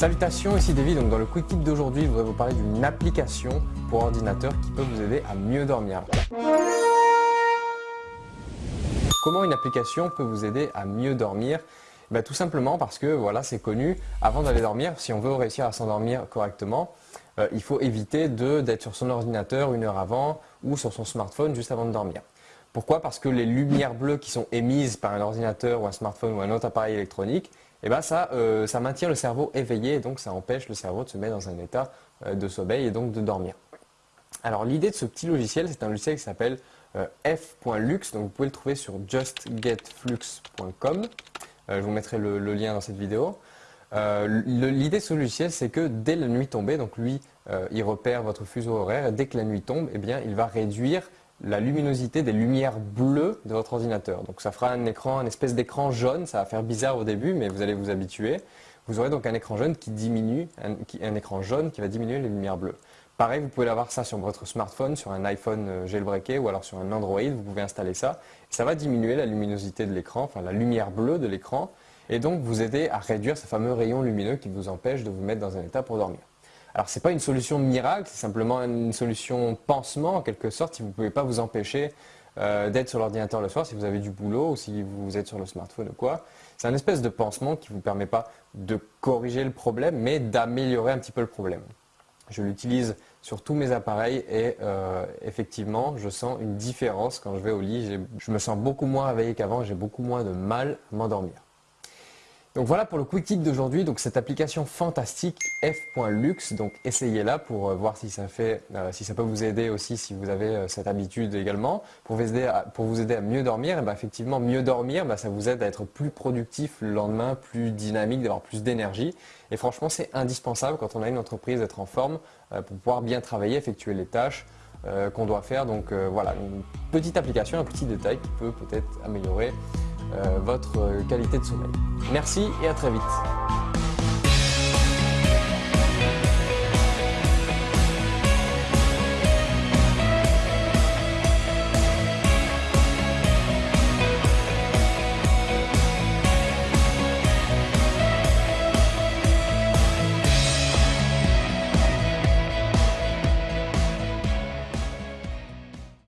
Salutations, ici David. Donc dans le Quick Tip d'aujourd'hui, je voudrais vous parler d'une application pour ordinateur qui peut vous aider à mieux dormir. Comment une application peut vous aider à mieux dormir? Ben, Tout simplement parce que voilà, c'est connu, avant d'aller dormir, si on veut réussir à s'endormir correctement, euh, il faut éviter d'être sur son ordinateur une heure avant ou sur son smartphone juste avant de dormir. Pourquoi? Parce que les lumières bleues qui sont émises par un ordinateur ou un smartphone ou un autre appareil électronique, eh ben ça, euh, ça maintient le cerveau éveillé et donc ça empêche le cerveau de se mettre dans un état euh, de sommeil et donc de dormir. Alors l'idée de ce petit logiciel, c'est un logiciel qui s'appelle euh, f.lux, donc vous pouvez le trouver sur justgetflux.com. je vous mettrai le, lien dans cette vidéo. L'idée de ce logiciel, c'est que dès la nuit tombée, donc lui, il repère votre fuseau horaire, et dès que la nuit tombe, eh bien, il va réduire la luminosité des lumières bleues de votre ordinateur. Donc ça fera un écran, un espèce d'écran jaune, ça va faire bizarre au début, mais vous allez vous habituer. Vous aurez donc un écran jaune qui diminue, un, écran jaune qui va diminuer les lumières bleues. Pareil, vous pouvez l'avoir ça sur votre smartphone, sur un iPhone euh, jailbreaké ou alors sur un Android, vous pouvez installer ça. Ça va diminuer la luminosité de l'écran, enfin la lumière bleue de l'écran, et donc vous aider à réduire ce fameux rayon lumineux qui vous empêche de vous mettre dans un état pour dormir. Alors ce n'est pas une solution miracle, c'est simplement une solution pansement en quelque sorte si vous ne pouvez pas vous empêcher euh, d'être sur l'ordinateur le soir, si vous avez du boulot ou si vous êtes sur le smartphone ou quoi. C'est un espèce de pansement qui ne vous permet pas de corriger le problème, mais d'améliorer un petit peu le problème. Je l'utilise sur tous mes appareils et euh, effectivement, je sens une différence quand je vais au lit. Je me sens beaucoup moins réveillé qu'avant, j'ai beaucoup moins de mal à m'endormir. Donc voilà pour le quick tip d'aujourd'hui, donc cette application fantastique f.lux, donc essayez-la pour euh, voir si ça, fait, euh, si ça peut vous aider aussi si vous avez euh, cette habitude également. Pour vous aider à, mieux dormir, et eh ben, effectivement mieux dormir, ben, ça vous aide à être plus productif le lendemain, plus dynamique, d'avoir plus d'énergie. Et franchement c'est indispensable quand on a une entreprise d'être en forme pour pouvoir bien travailler, effectuer les tâches qu'on doit faire. Donc voilà, une petite application, un petit détail qui peut peut-être améliorer votre qualité de sommeil. Merci et à très vite.